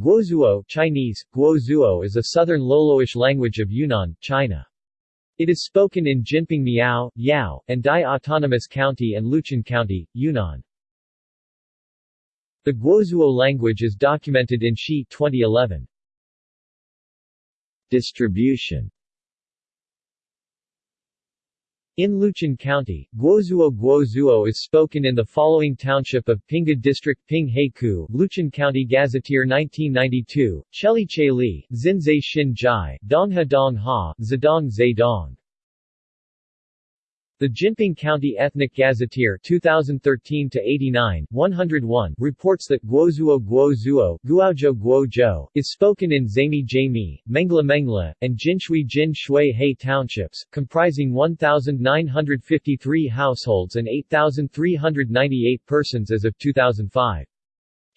Guozuo Chinese, Guozuo is a southern Loloish language of Yunnan, China. It is spoken in Jinping Miao, Yao, and Dai Autonomous County and Luchun County, Yunnan. The Guozuo language is documented in Shi 2011. Distribution in Luchun County, Guozuo Guozuo is spoken in the following township of Pinga District Ping Heiku, Luchun County Gazetteer 1992, Cheli Che Li, Xinzai Xin Jai, Dongha Dong Ha, Zedong Zai Dong. The Jinping County Ethnic Gazetteer 2013-89, 101 reports that Guozuo Guozuo Guaozhou Guozhou is spoken in Zami Jami, Mengla Mengla, and Jinshui Jin Shui He townships, comprising 1,953 households and 8,398 persons as of 2005.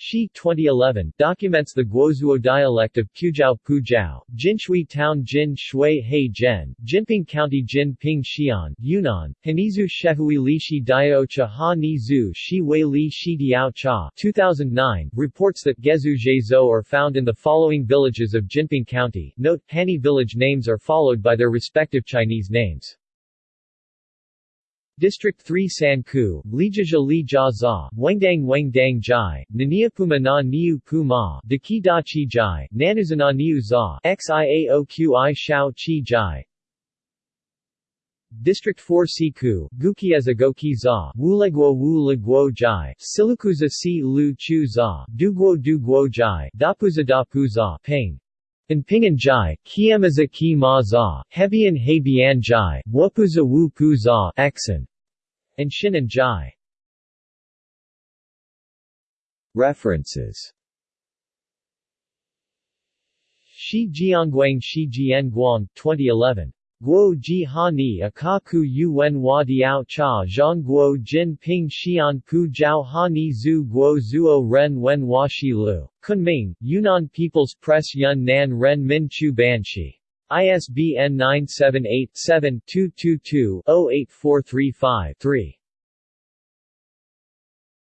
Shi 2011 documents the Guozuo dialect of Pujiao Pujiao, Jinshui Town Jin Shui He Zhen, Jinping County Jin Ping Xian, Yunnan, Hanizu Shehui Li Shi Diao Cha Ha Ni Zu Shi Wei Li Shi Diao Cha 2009 reports that Gezu Zhezhou are found in the following villages of Jinping County. Note, Hani village names are followed by their respective Chinese names. District 3 Sanku, Lijia Li Jia Za, Wengdang Wengdang Jai, Naniapuma na Niu Pu Da Chi Jai, Nanuzana Niu Za, Xiaoqi Shao Chi Jai, District 4 Siku, Gukieza Goki Za, Wuleguo Wu Leguo Jai, Silukuza Si Lu Chu Za, Duguo Duguo Jai, Dapuza Dapu Za, Ping. In Pingan Jai, Kiemaza Ki Ma Za, Hebian Hebian Jai, Wapuza Wu Pu Za, Exen, and Shinan Jai. References Shi Jianguang Shi Jian Guang, 2011. Guo Ji Ha Ni Akaku Yuen Hua Diao Cha Zhang Guo Jin Ping Xian Pu Jiao Ha Ni Zhu Guo Zuo Ren Wen Hua Shi Lu. Kunming, Yunnan People's Press Yun Nan Ren Min Chu Banshi. ISBN 978 7 222 08435 3.